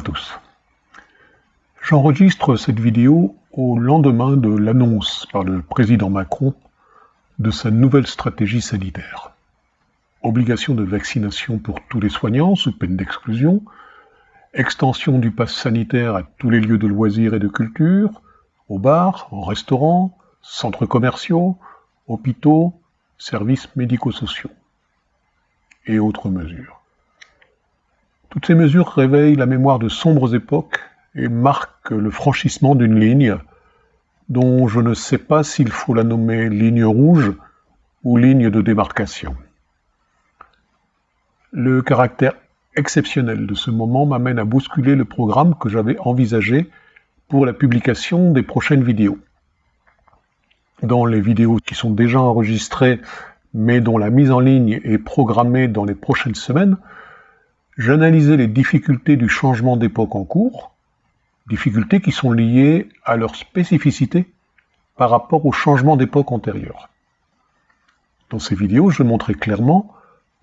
tous. J'enregistre cette vidéo au lendemain de l'annonce par le président Macron de sa nouvelle stratégie sanitaire. Obligation de vaccination pour tous les soignants sous peine d'exclusion, extension du pass sanitaire à tous les lieux de loisirs et de culture, aux bars, en restaurants, centres commerciaux, hôpitaux, services médico-sociaux et autres mesures. Toutes ces mesures réveillent la mémoire de sombres époques et marquent le franchissement d'une ligne dont je ne sais pas s'il faut la nommer ligne rouge ou ligne de démarcation. Le caractère exceptionnel de ce moment m'amène à bousculer le programme que j'avais envisagé pour la publication des prochaines vidéos. Dans les vidéos qui sont déjà enregistrées mais dont la mise en ligne est programmée dans les prochaines semaines, j'analysais les difficultés du changement d'époque en cours, difficultés qui sont liées à leur spécificité par rapport au changement d'époque antérieur. Dans ces vidéos, je montrais clairement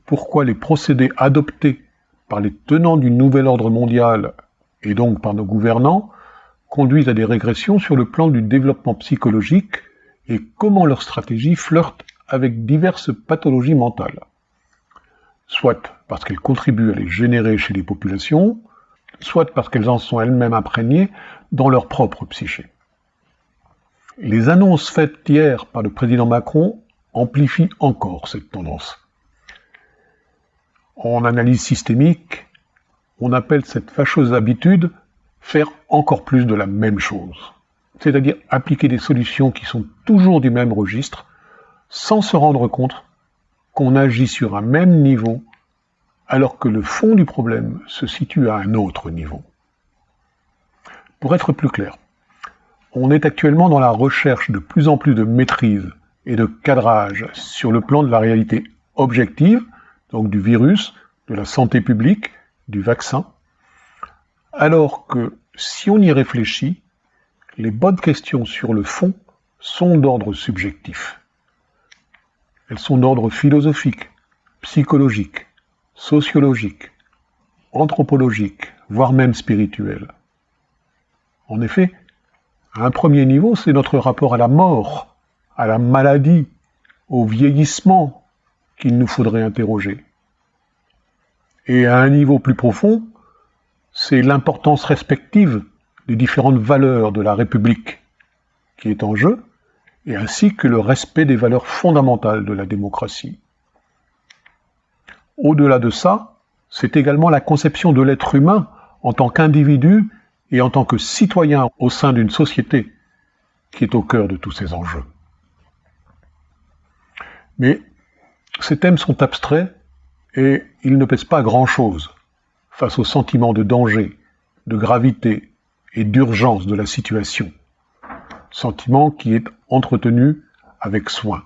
pourquoi les procédés adoptés par les tenants du nouvel ordre mondial et donc par nos gouvernants conduisent à des régressions sur le plan du développement psychologique et comment leur stratégie flirte avec diverses pathologies mentales soit parce qu'elles contribuent à les générer chez les populations, soit parce qu'elles en sont elles-mêmes imprégnées dans leur propre psyché. Les annonces faites hier par le président Macron amplifient encore cette tendance. En analyse systémique, on appelle cette fâcheuse habitude faire encore plus de la même chose, c'est-à-dire appliquer des solutions qui sont toujours du même registre, sans se rendre compte qu'on agit sur un même niveau alors que le fond du problème se situe à un autre niveau. Pour être plus clair, on est actuellement dans la recherche de plus en plus de maîtrise et de cadrage sur le plan de la réalité objective, donc du virus, de la santé publique, du vaccin, alors que si on y réfléchit, les bonnes questions sur le fond sont d'ordre subjectif. Elles sont d'ordre philosophique, psychologique, sociologique, anthropologique, voire même spirituel. En effet, à un premier niveau, c'est notre rapport à la mort, à la maladie, au vieillissement qu'il nous faudrait interroger. Et à un niveau plus profond, c'est l'importance respective des différentes valeurs de la République qui est en jeu, et ainsi que le respect des valeurs fondamentales de la démocratie. Au-delà de ça, c'est également la conception de l'être humain en tant qu'individu et en tant que citoyen au sein d'une société qui est au cœur de tous ces enjeux. Mais ces thèmes sont abstraits et ils ne pèsent pas grand-chose face au sentiment de danger, de gravité et d'urgence de la situation sentiment qui est entretenu avec soin,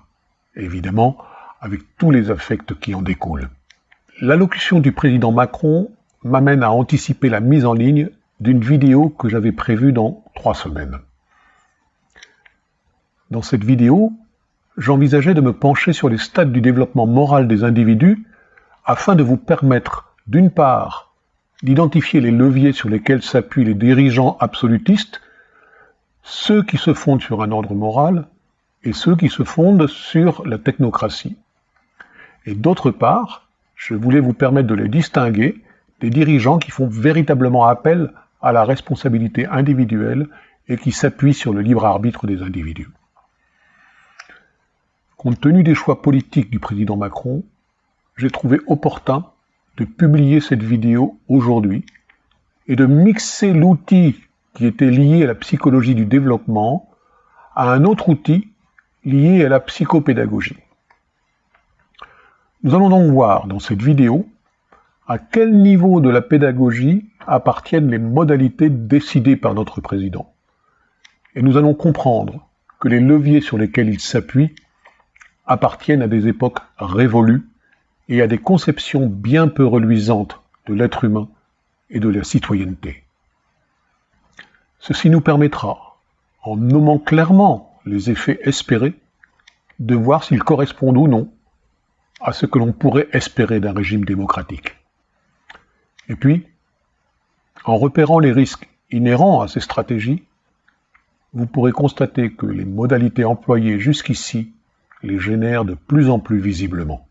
évidemment avec tous les affects qui en découlent. L'allocution du président Macron m'amène à anticiper la mise en ligne d'une vidéo que j'avais prévue dans trois semaines. Dans cette vidéo, j'envisageais de me pencher sur les stades du développement moral des individus afin de vous permettre, d'une part, d'identifier les leviers sur lesquels s'appuient les dirigeants absolutistes ceux qui se fondent sur un ordre moral et ceux qui se fondent sur la technocratie. Et d'autre part, je voulais vous permettre de les distinguer des dirigeants qui font véritablement appel à la responsabilité individuelle et qui s'appuient sur le libre arbitre des individus. Compte tenu des choix politiques du président Macron, j'ai trouvé opportun de publier cette vidéo aujourd'hui et de mixer l'outil qui était lié à la psychologie du développement, à un autre outil lié à la psychopédagogie. Nous allons donc voir dans cette vidéo à quel niveau de la pédagogie appartiennent les modalités décidées par notre président. Et nous allons comprendre que les leviers sur lesquels il s'appuie appartiennent à des époques révolues et à des conceptions bien peu reluisantes de l'être humain et de la citoyenneté. Ceci nous permettra, en nommant clairement les effets espérés, de voir s'ils correspondent ou non à ce que l'on pourrait espérer d'un régime démocratique. Et puis, En repérant les risques inhérents à ces stratégies, vous pourrez constater que les modalités employées jusqu'ici les génèrent de plus en plus visiblement.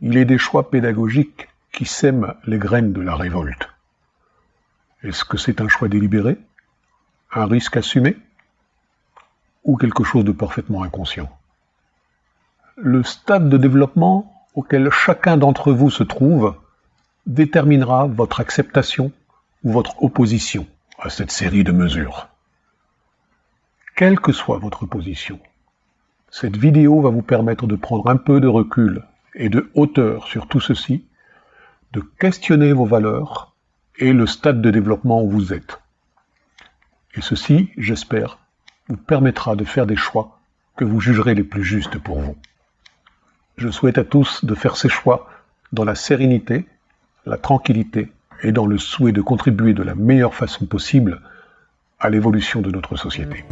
Il est des choix pédagogiques qui sèment les graines de la révolte. Est-ce que c'est un choix délibéré Un risque assumé Ou quelque chose de parfaitement inconscient? Le stade de développement auquel chacun d'entre vous se trouve déterminera votre acceptation ou votre opposition à cette série de mesures. Quelle que soit votre position, cette vidéo va vous permettre de prendre un peu de recul et de hauteur sur tout ceci, de questionner vos valeurs et le stade de développement où vous êtes. Et ceci, j'espère, vous permettra de faire des choix que vous jugerez les plus justes pour vous. Je souhaite à tous de faire ces choix dans la sérénité, la tranquillité et dans le souhait de contribuer de la meilleure façon possible à l'évolution de notre société.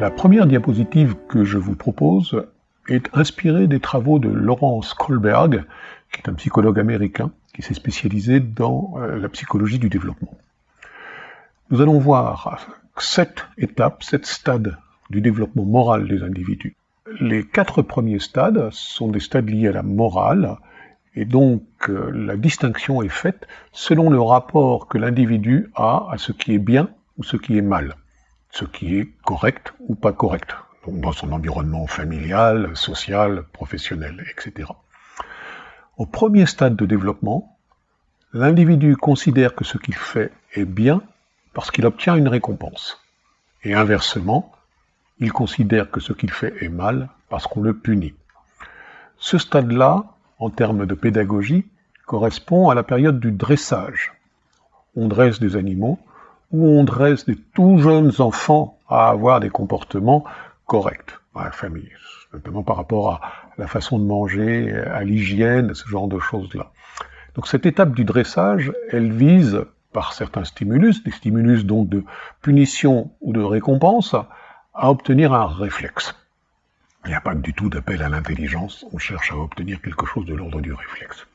La première diapositive que je vous propose est inspirée des travaux de Laurence Kohlberg, qui est un psychologue américain qui s'est spécialisé dans euh, la psychologie du développement. Nous allons voir sept étapes, sept stades du développement moral des individus. Les quatre premiers stades sont des stades liés à la morale, et donc euh, la distinction est faite selon le rapport que l'individu a à ce qui est bien ou ce qui est mal, ce qui est correct ou pas correct, dans son environnement familial, social, professionnel, etc. Au premier stade de développement, l'individu considère que ce qu'il fait est bien parce qu'il obtient une récompense. Et inversement, il considère que ce qu'il fait est mal parce qu'on le punit. Ce stade-là, en termes de pédagogie, correspond à la période du dressage. On dresse des animaux ou on dresse des tout jeunes enfants à avoir des comportements corrects dans la famille, notamment par rapport à la façon de manger, à l'hygiène, ce genre de choses-là. Donc cette étape du dressage, elle vise par certains stimulus, des stimulus donc de punition ou de récompense, à obtenir un réflexe. Il n'y a pas du tout d'appel à l'intelligence, on cherche à obtenir quelque chose de l'ordre du réflexe.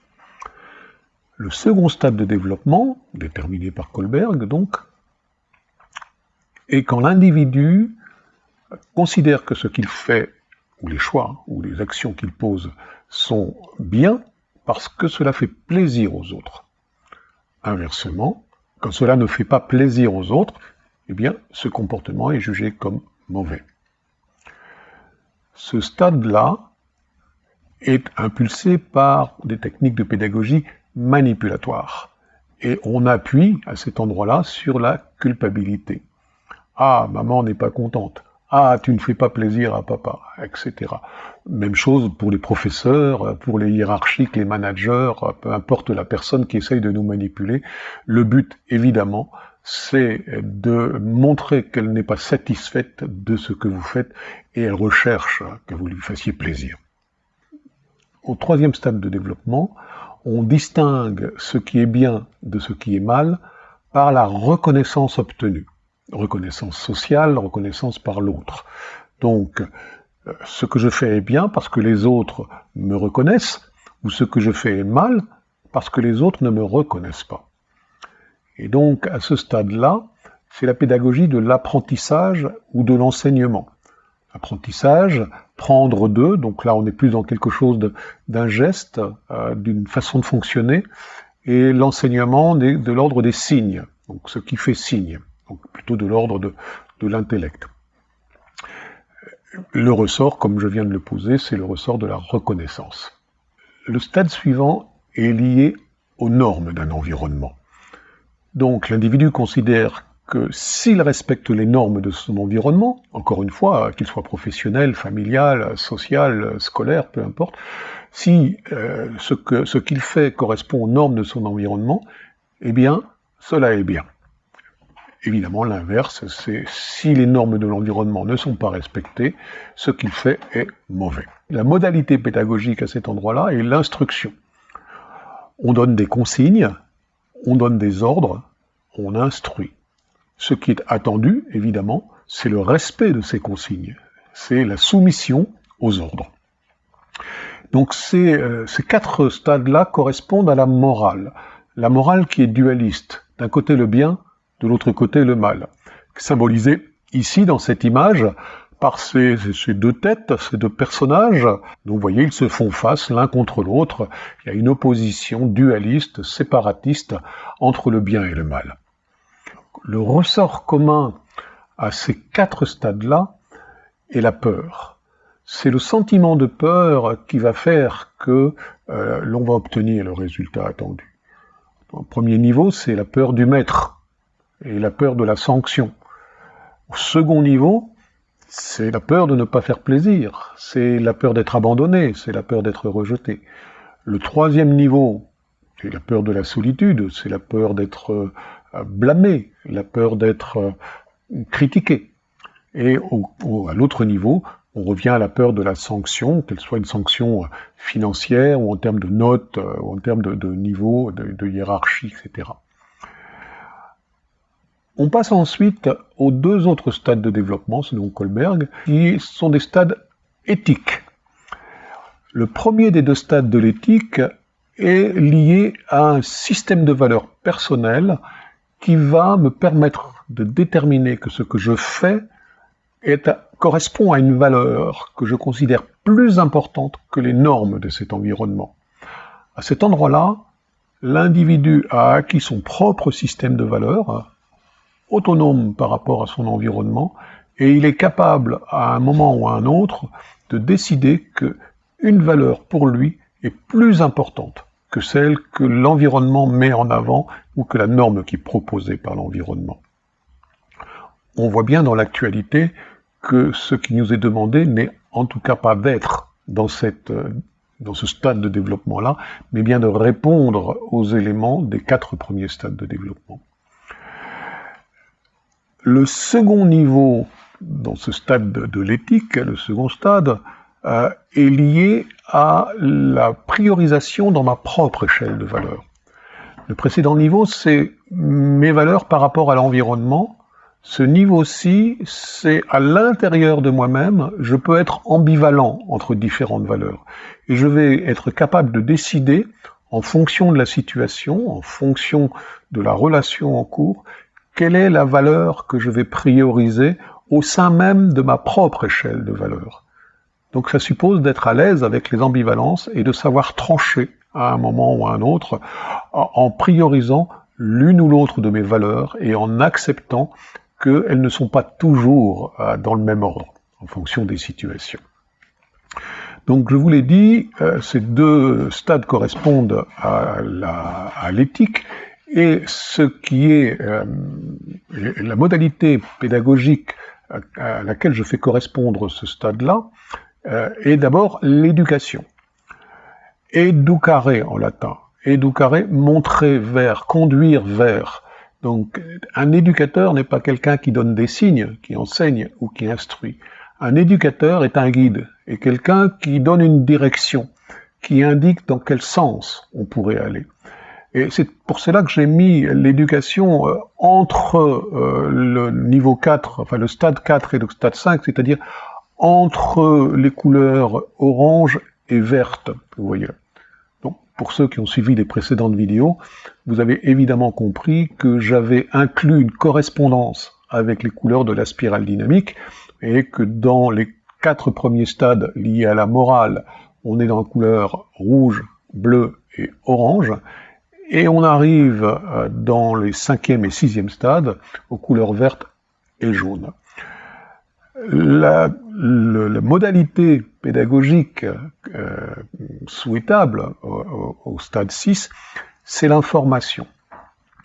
Le second stade de développement, déterminé par Kohlberg donc, est quand l'individu considère que ce qu'il fait, ou les choix, ou les actions qu'il pose, sont bien parce que cela fait plaisir aux autres. Inversement, quand cela ne fait pas plaisir aux autres, eh bien, ce comportement est jugé comme mauvais. Ce stade-là est impulsé par des techniques de pédagogie manipulatoires. Et on appuie à cet endroit-là sur la culpabilité. Ah, maman n'est pas contente. Ah, tu ne fais pas plaisir à papa, etc. Même chose pour les professeurs, pour les hiérarchiques, les managers, peu importe la personne qui essaye de nous manipuler. Le but, évidemment, c'est de montrer qu'elle n'est pas satisfaite de ce que vous faites et elle recherche que vous lui fassiez plaisir. Au troisième stade de développement, on distingue ce qui est bien de ce qui est mal par la reconnaissance obtenue. Reconnaissance sociale, reconnaissance par l'autre. Donc, euh, ce que je fais est bien parce que les autres me reconnaissent, ou ce que je fais est mal parce que les autres ne me reconnaissent pas. Et donc, à ce stade-là, c'est la pédagogie de l'apprentissage ou de l'enseignement. Apprentissage, prendre d'eux, donc là on est plus dans quelque chose d'un geste, euh, d'une façon de fonctionner, et l'enseignement de l'ordre des signes, donc ce qui fait signe, donc plutôt de l'ordre de, de l'intellect. Le ressort, comme je viens de le poser, c'est le ressort de la reconnaissance. Le stade suivant est lié aux normes d'un environnement. Donc l'individu considère que s'il respecte les normes de son environnement, encore une fois, qu'il soit professionnel, familial, social, scolaire, peu importe, si euh, ce qu'il fait correspond aux normes de son environnement, eh bien, cela est bien. Évidemment, l'inverse, c'est si les normes de l'environnement ne sont pas respectées, ce qu'il fait est mauvais. La modalité pédagogique à cet endroit-là est l'instruction. On donne des consignes, on donne des ordres, on instruit. Ce qui est attendu, évidemment, c'est le respect de ces consignes, c'est la soumission aux ordres. Donc ces, euh, ces quatre stades-là correspondent à la morale. La morale qui est dualiste. D'un côté le bien, de l'autre côté le mal. Symbolisé ici dans cette image par ces, deux têtes, ces deux personnages. Donc vous voyez, ils se font face l'un contre l'autre. Il y a une opposition dualiste, séparatiste entre le bien et le mal. Le ressort commun à ces quatre stades-là est la peur. C'est le sentiment de peur qui va faire que euh, l'on va obtenir le résultat attendu. Au premier niveau, c'est la peur du maître et la peur de la sanction. Au second niveau, c'est la peur de ne pas faire plaisir, c'est la peur d'être abandonné, c'est la peur d'être rejeté. Le troisième niveau, c'est la peur de la solitude, c'est la peur d'être euh, blâmé, la peur d'être euh, critiqué. Et à l'autre niveau, on revient à la peur de la sanction, qu'elle soit une sanction euh, financière ou en termes de notes, ou en termes de, niveau, de hiérarchie, etc. On passe ensuite aux deux autres stades de développement, selon Kohlberg, qui sont des stades éthiques. Le premier des deux stades de l'éthique est lié à un système de valeurs personnelles qui va me permettre de déterminer que ce que je fais correspond à une valeur que je considère plus importante que les normes de cet environnement. À cet endroit-là, l'individu a acquis son propre système de valeurs, autonome par rapport à son environnement et il est capable à un moment ou à un autre de décider que une valeur pour lui est plus importante que celle que l'environnement met en avant ou que la norme qui est proposée par l'environnement. On voit bien dans l'actualité que ce qui nous est demandé n'est en tout cas pas d'être dans, ce stade de développement-là, mais bien de répondre aux éléments des quatre premiers stades de développement. Le second niveau dans ce stade de, l'éthique, le second stade, euh, est lié à la priorisation dans ma propre échelle de valeurs. Le précédent niveau, c'est mes valeurs par rapport à l'environnement. Ce niveau-ci, c'est à l'intérieur de moi-même, je peux être ambivalent entre différentes valeurs. Et je vais être capable de décider, en fonction de la situation, en fonction de la relation en cours, quelle est la valeur que je vais prioriser au sein même de ma propre échelle de valeurs. Donc ça suppose d'être à l'aise avec les ambivalences et de savoir trancher à un moment ou à un autre en priorisant l'une ou l'autre de mes valeurs et en acceptant qu'elles ne sont pas toujours euh, dans le même ordre en fonction des situations. Donc je vous l'ai dit, euh, ces deux stades correspondent à l'éthique et ce qui est euh, la modalité pédagogique à, laquelle je fais correspondre ce stade-là euh, est d'abord l'éducation. Educare en latin. Educare, montrer vers, conduire vers. Donc un éducateur n'est pas quelqu'un qui donne des signes, qui enseigne ou qui instruit. Un éducateur est un guide, et quelqu'un qui donne une direction, qui indique dans quel sens on pourrait aller. Et c'est pour cela que j'ai mis l'éducation euh, entre euh, le niveau 4, enfin le stade 4 et le stade 5, c'est-à-dire entre les couleurs orange et verte, vous voyez. Donc, pour ceux qui ont suivi les précédentes vidéos, vous avez évidemment compris que j'avais inclus une correspondance avec les couleurs de la spirale dynamique, et que dans les quatre premiers stades liés à la morale, on est dans la couleur rouge, bleu et orange, et on arrive euh, dans les cinquième et sixième stades aux couleurs vertes et jaunes. La, modalité pédagogique euh, souhaitable au, stade 6, c'est l'information.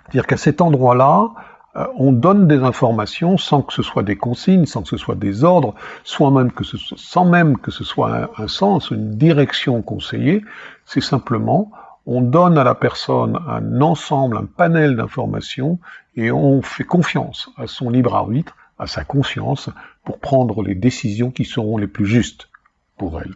C'est-à-dire qu'à cet endroit-là, euh, on donne des informations sans que ce soit des consignes, sans que ce soit des ordres, soit même que ce, sans même que ce soit un sens, une direction conseillée, c'est simplement on donne à la personne un ensemble, un panel d'informations, et on fait confiance à son libre arbitre, à sa conscience, pour prendre les décisions qui seront les plus justes pour elle.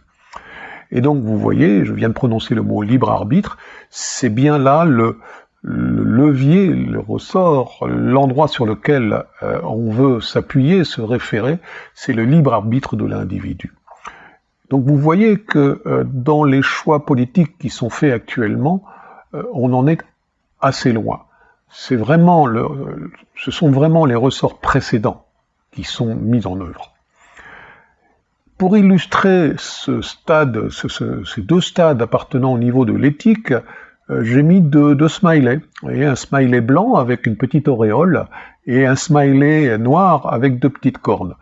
Et donc, vous voyez, je viens de prononcer le mot libre arbitre, c'est bien là le, levier, le ressort, l'endroit sur lequel euh, on veut s'appuyer, se référer, c'est le libre arbitre de l'individu. Donc vous voyez que euh, dans les choix politiques qui sont faits actuellement, euh, on en est assez loin. C'est vraiment ce sont vraiment les ressorts précédents qui sont mis en œuvre. Pour illustrer ce stade, ces deux stades appartenant au niveau de l'éthique, euh, j'ai mis deux, deux smileys. Vous voyez, un smiley blanc avec une petite auréole et un smiley noir avec deux petites cornes.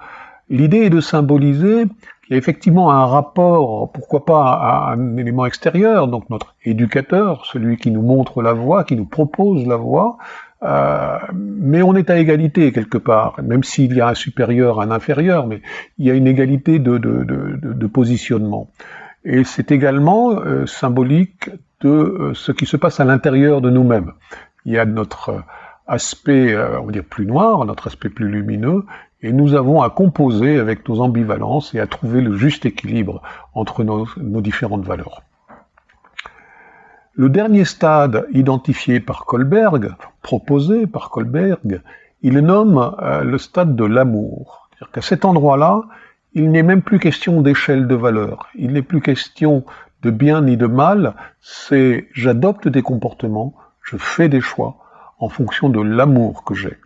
L'idée est de symboliser qu'il y a effectivement un rapport, pourquoi pas à un élément extérieur, donc notre éducateur, celui qui nous montre la voie, qui nous propose la voie, euh, mais on est à égalité quelque part, même s'il y a un supérieur, un inférieur, mais il y a une égalité de, positionnement. Et c'est également euh, symbolique de euh, ce qui se passe à l'intérieur de nous-mêmes. Il y a notre aspect, on va dire, plus noir, notre aspect plus lumineux, et nous avons à composer avec nos ambivalences et à trouver le juste équilibre entre nos, différentes valeurs. Le dernier stade identifié par Kohlberg, proposé par Kohlberg, il nomme euh, le stade de l'amour. C'est-à-dire qu'à cet endroit-là, il n'est même plus question d'échelle de valeur. Il n'est plus question de bien ni de mal. C'est j'adopte des comportements, je fais des choix en fonction de l'amour que j'ai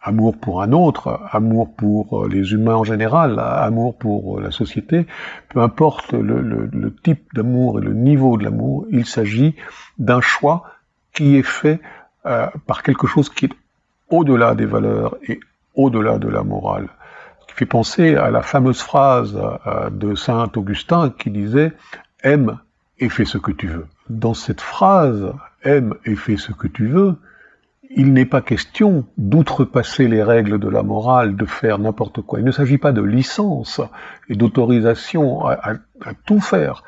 amour pour un autre, amour pour euh, les humains en général, amour pour euh, la société, peu importe le, type d'amour et le niveau de l'amour, il s'agit d'un choix qui est fait euh, par quelque chose qui est au-delà des valeurs et au-delà de la morale. Qui fait penser à la fameuse phrase de Saint Augustin qui disait « aime et fais ce que tu veux ». Dans cette phrase « aime et fais ce que tu veux », il n'est pas question d'outrepasser les règles de la morale, de faire n'importe quoi. Il ne s'agit pas de licence et d'autorisation à, tout faire.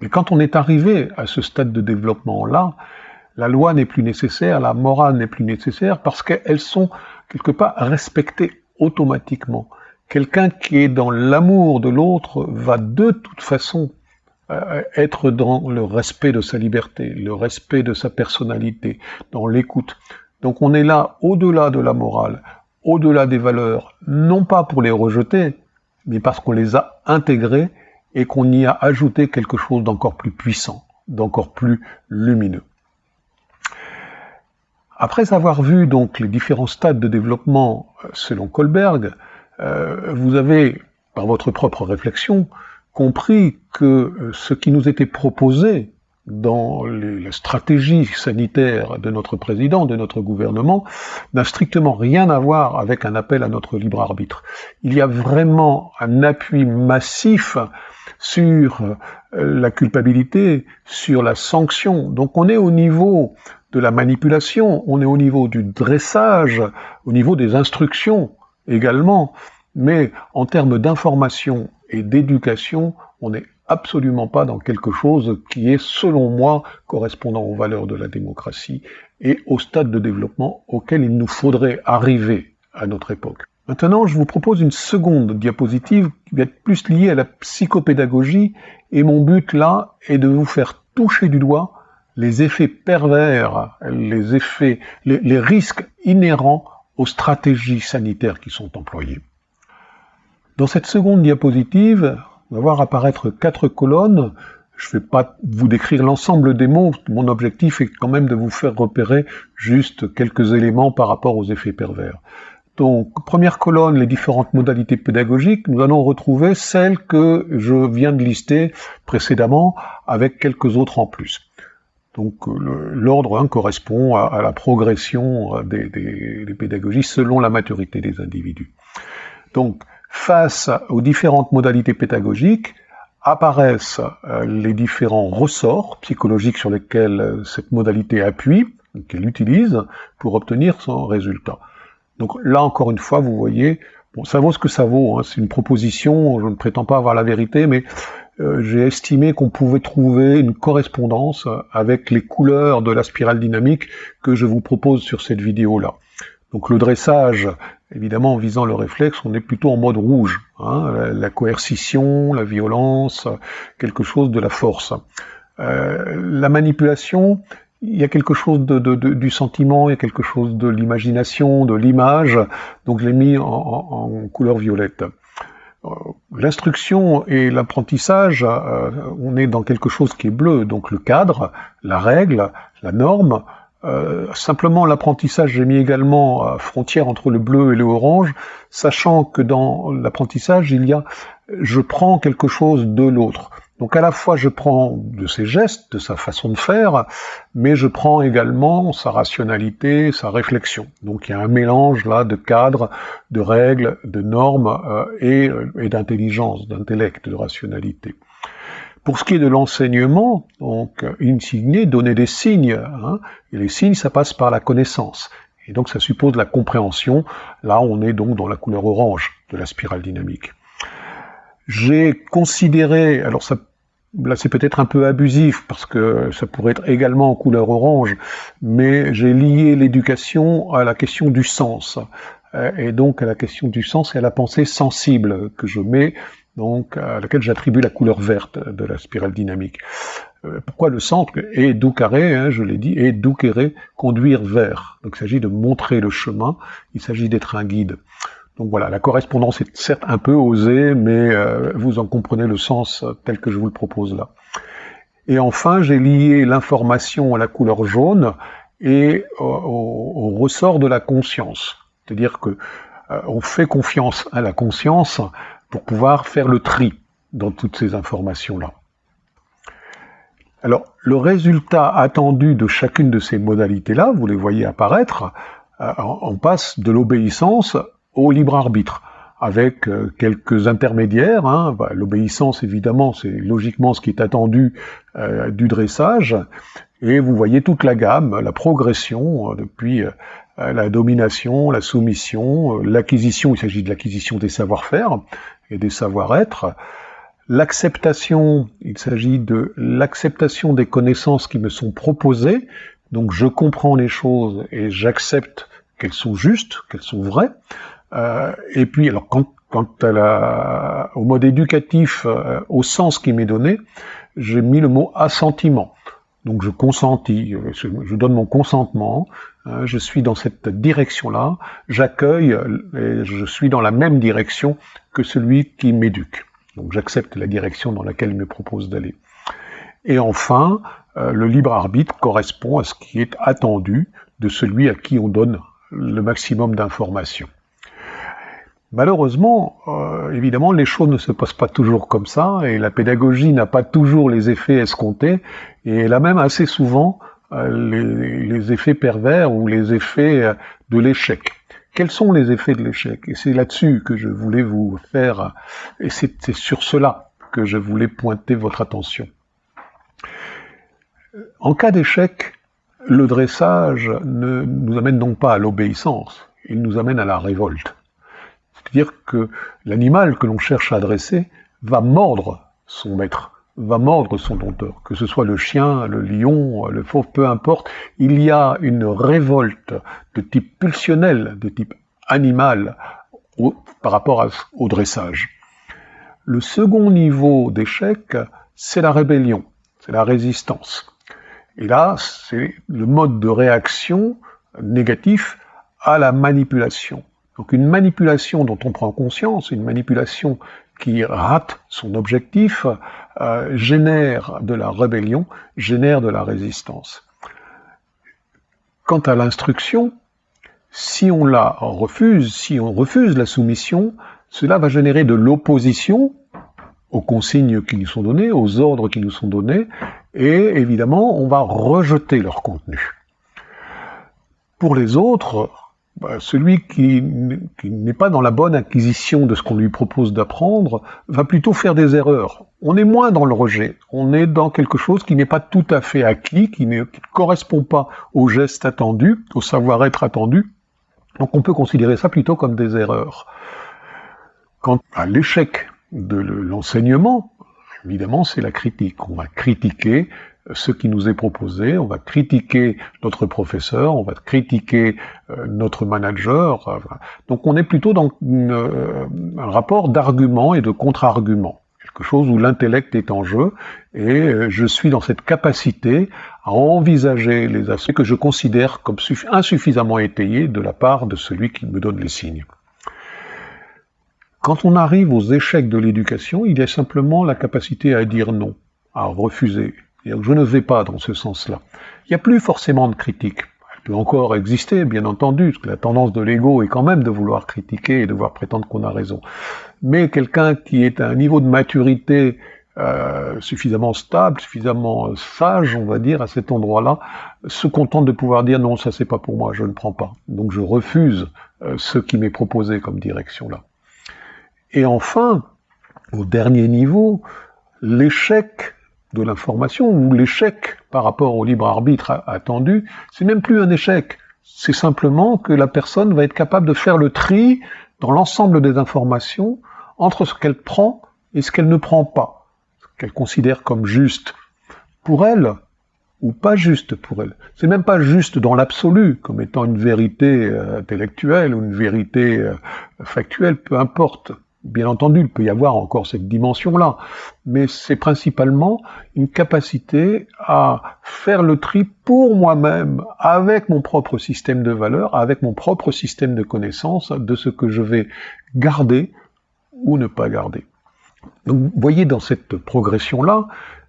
Mais quand on est arrivé à ce stade de développement-là, la loi n'est plus nécessaire, la morale n'est plus nécessaire, parce qu'elles sont quelque part respectées automatiquement. Quelqu'un qui est dans l'amour de l'autre va de toute façon euh, être dans le respect de sa liberté, le respect de sa personnalité, dans l'écoute. Donc on est là au-delà de la morale, au-delà des valeurs, non pas pour les rejeter, mais parce qu'on les a intégrées et qu'on y a ajouté quelque chose d'encore plus puissant, d'encore plus lumineux. Après avoir vu donc les différents stades de développement euh, selon Kohlberg, euh, vous avez, par votre propre réflexion, compris que euh, ce qui nous était proposé dans les, la stratégie sanitaire de notre président, de notre gouvernement, n'a strictement rien à voir avec un appel à notre libre arbitre. Il y a vraiment un appui massif sur euh, la culpabilité, sur la sanction. Donc on est au niveau de la manipulation, on est au niveau du dressage, au niveau des instructions également, mais en termes d'information et d'éducation, on est absolument pas dans quelque chose qui est, selon moi, correspondant aux valeurs de la démocratie et au stade de développement auquel il nous faudrait arriver à notre époque. Maintenant, je vous propose une seconde diapositive qui va être plus liée à la psychopédagogie et mon but là est de vous faire toucher du doigt les effets pervers, les effets, les, les risques inhérents aux stratégies sanitaires qui sont employées. Dans cette seconde diapositive, on va voir apparaître quatre colonnes. Je ne vais pas vous décrire l'ensemble des mots, mon objectif est quand même de vous faire repérer juste quelques éléments par rapport aux effets pervers. Donc, première colonne, les différentes modalités pédagogiques, nous allons retrouver celles que je viens de lister précédemment, avec quelques autres en plus. Donc l'ordre 1 correspond à, la progression des, des, pédagogies selon la maturité des individus. Donc face aux différentes modalités pédagogiques, apparaissent euh, les différents ressorts psychologiques sur lesquels euh, cette modalité appuie, qu'elle utilise pour obtenir son résultat. Donc là encore une fois, vous voyez, bon, ça vaut ce que ça vaut, hein, c'est une proposition, je ne prétends pas avoir la vérité, mais euh, j'ai estimé qu'on pouvait trouver une correspondance avec les couleurs de la spirale dynamique que je vous propose sur cette vidéo-là. Donc le dressage, évidemment en visant le réflexe, on est plutôt en mode rouge. Hein, la, coercition, la violence, quelque chose de la force. Euh, la manipulation, il y a quelque chose du sentiment, il y a quelque chose de l'imagination, de l'image, donc je l'ai mis en, couleur violette. l'instruction et l'apprentissage, euh, on est dans quelque chose qui est bleu, donc le cadre, la règle, la norme. Euh, simplement l'apprentissage, j'ai mis également frontière entre le bleu et le orange, sachant que dans l'apprentissage, il y a je prends quelque chose de l'autre. Donc à la fois je prends de ses gestes, de sa façon de faire, mais je prends également sa rationalité, sa réflexion. Donc il y a un mélange là de cadres, de règles, de normes euh, euh, et, d'intelligence, d'intellect, de rationalité. Pour ce qui est de l'enseignement, donc insigner, donner des signes, hein, et les signes ça passe par la connaissance. Et donc ça suppose la compréhension. Là on est donc dans la couleur orange de la spirale dynamique. J'ai considéré, alors ça, là c'est peut-être un peu abusif parce que ça pourrait être également en couleur orange, mais j'ai lié l'éducation à la question du sens euh, et donc à la question du sens et à la pensée sensible que je mets donc à laquelle j'attribue la couleur verte de la spirale dynamique. Euh, pourquoi le centre est doux carré, hein, je l'ai dit, et doux carré, conduire vers. Donc il s'agit de montrer le chemin, il s'agit d'être un guide. Donc voilà, la correspondance est certes un peu osée, mais euh, vous en comprenez le sens tel que je vous le propose là. Et enfin, j'ai lié l'information à la couleur jaune et au, ressort de la conscience. C'est-à-dire que euh, on fait confiance à la conscience pour pouvoir faire le tri dans toutes ces informations-là. Alors, le résultat attendu de chacune de ces modalités-là, vous les voyez apparaître, euh, on passe de l'obéissance au libre arbitre, avec euh, quelques intermédiaires. Hein. Bah, l'obéissance, évidemment, c'est logiquement ce qui est attendu euh, du dressage. Et vous voyez toute la gamme, la progression euh, depuis la domination, la soumission, l'acquisition, il s'agit de l'acquisition des savoir-faire et des savoir-être. L'acceptation, il s'agit de l'acceptation des connaissances qui me sont proposées. Donc je comprends les choses et j'accepte qu'elles sont justes, qu'elles sont vraies. Euh, et puis, alors, quant, à la, au mode éducatif, euh, au sens qui m'est donné, j'ai mis le mot assentiment. Donc je consentis, euh, je, donne mon consentement, je suis dans cette direction-là, j'accueille et je suis dans la même direction que celui qui m'éduque. Donc j'accepte la direction dans laquelle il me propose d'aller. Et enfin, le libre arbitre correspond à ce qui est attendu de celui à qui on donne le maximum d'informations. Malheureusement, euh, évidemment, les choses ne se passent pas toujours comme ça, et la pédagogie n'a pas toujours les effets escomptés, et elle a même assez souvent euh, les, effets pervers ou les effets euh, de l'échec. Quels sont les effets de l'échec? Et c'est là-dessus que je voulais vous faire, et c'est sur cela que je voulais pointer votre attention. En cas d'échec, le dressage ne nous amène donc pas à l'obéissance, il nous amène à la révolte. C'est-à-dire que l'animal que l'on cherche à adresser va mordre son maître, va mordre son dompteur, que ce soit le chien, le lion, le fauve, peu importe, il y a une révolte de type pulsionnel, de type animal par rapport au dressage. Le second niveau d'échec, c'est la rébellion, c'est la résistance. Et là, c'est le mode de réaction négatif à la manipulation. Donc une manipulation dont on prend conscience, une manipulation qui rate son objectif, euh, génère de la rébellion, génère de la résistance. Quant à l'instruction, si on la refuse, si on refuse la soumission, cela va générer de l'opposition aux consignes qui nous sont données, aux ordres qui nous sont donnés, et évidemment, on va rejeter leur contenu. Pour les autres, bah, celui qui, n'est pas dans la bonne acquisition de ce qu'on lui propose d'apprendre va plutôt faire des erreurs. On est moins dans le rejet, on est dans quelque chose qui n'est pas tout à fait acquis, qui ne correspond pas au geste attendu, au savoir-être attendu. Donc on peut considérer ça plutôt comme des erreurs. Quant à l'échec de l'enseignement, évidemment, c'est la critique. On va critiquer ce qui nous est proposé, on va critiquer notre professeur, on va critiquer euh, notre manager. Euh, donc on est plutôt dans euh, un rapport d'argument et de contre-argument, quelque chose où l'intellect est en jeu, et je suis dans cette capacité à envisager les aspects que je considère comme insuffisamment étayés de la part de celui qui me donne les signes. Quand on arrive aux échecs de l'éducation, il y a simplement la capacité à dire non, à refuser. Je ne vais pas dans ce sens-là. Il n'y a plus forcément de critique. Elle peut encore exister, bien entendu, parce que la tendance de l'ego est quand même de vouloir critiquer et de vouloir prétendre qu'on a raison. Mais quelqu'un qui est à un niveau de maturité euh, suffisamment stable, suffisamment sage, on va dire, à cet endroit-là, se contente de pouvoir dire non, ça c'est pas pour moi, je ne prends pas. Donc je refuse euh, ce qui m'est proposé comme direction là. Et enfin, au dernier niveau, l'échec de l'information ou l'échec par rapport au libre arbitre attendu, c'est même plus un échec. C'est simplement que la personne va être capable de faire le tri dans l'ensemble des informations entre ce qu'elle prend et ce qu'elle ne prend pas, ce qu'elle considère comme juste pour elle ou pas juste pour elle. C'est même pas juste dans l'absolu, comme étant une vérité euh, intellectuelle ou une vérité euh, factuelle, peu importe. Bien entendu, il peut y avoir encore cette dimension-là, mais c'est principalement une capacité à faire le tri pour moi-même, avec mon propre système de valeurs, avec mon propre système de connaissances, de ce que je vais garder ou ne pas garder. Donc vous voyez dans cette progression-là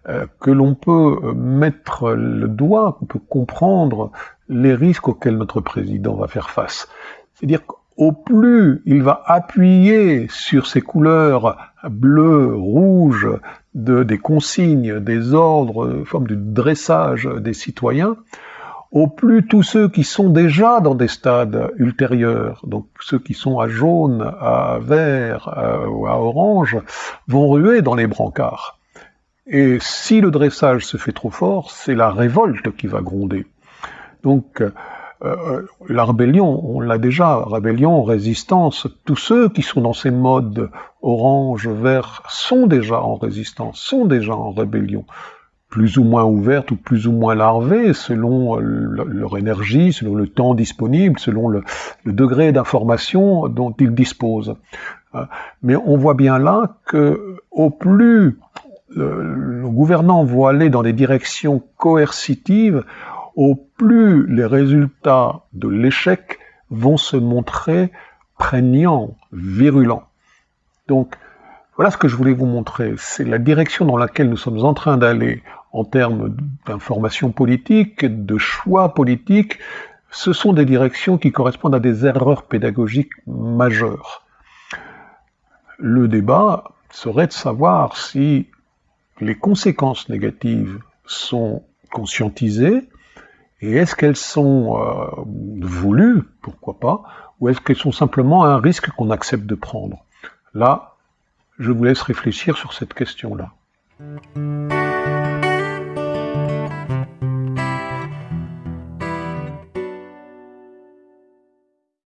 euh, que l'on peut euh, mettre le doigt, qu'on peut comprendre les risques auxquels notre président va faire face. C'est-à-dire au plus il va appuyer sur ces couleurs bleu, rouge, de, des consignes, des ordres, forme de dressage des citoyens, au plus tous ceux qui sont déjà dans des stades ultérieurs, donc ceux qui sont à jaune, à vert ou à orange, vont ruer dans les brancards. Et si le dressage se fait trop fort, c'est la révolte qui va gronder. Donc, euh, la rébellion, on l'a déjà, rébellion, résistance, tous ceux qui sont dans ces modes orange, vert, sont déjà en résistance, sont déjà en rébellion, plus ou moins ouvertes ou plus ou moins larvées, selon leur énergie, selon le temps disponible, selon le, degré d'information dont ils disposent. Euh, mais on voit bien là que au plus le gouvernant vont aller dans des directions coercitives, au plus les résultats de l'échec vont se montrer prégnants, virulents. Donc, voilà ce que je voulais vous montrer. C'est la direction dans laquelle nous sommes en train d'aller en termes d'information politique, de choix politiques. Ce sont des directions qui correspondent à des erreurs pédagogiques majeures. Le débat serait de savoir si les conséquences négatives sont conscientisées et est-ce qu'elles sont euh, voulues, pourquoi pas, ou est-ce qu'elles sont simplement un risque qu'on accepte de prendre? Là, je vous laisse réfléchir sur cette question-là.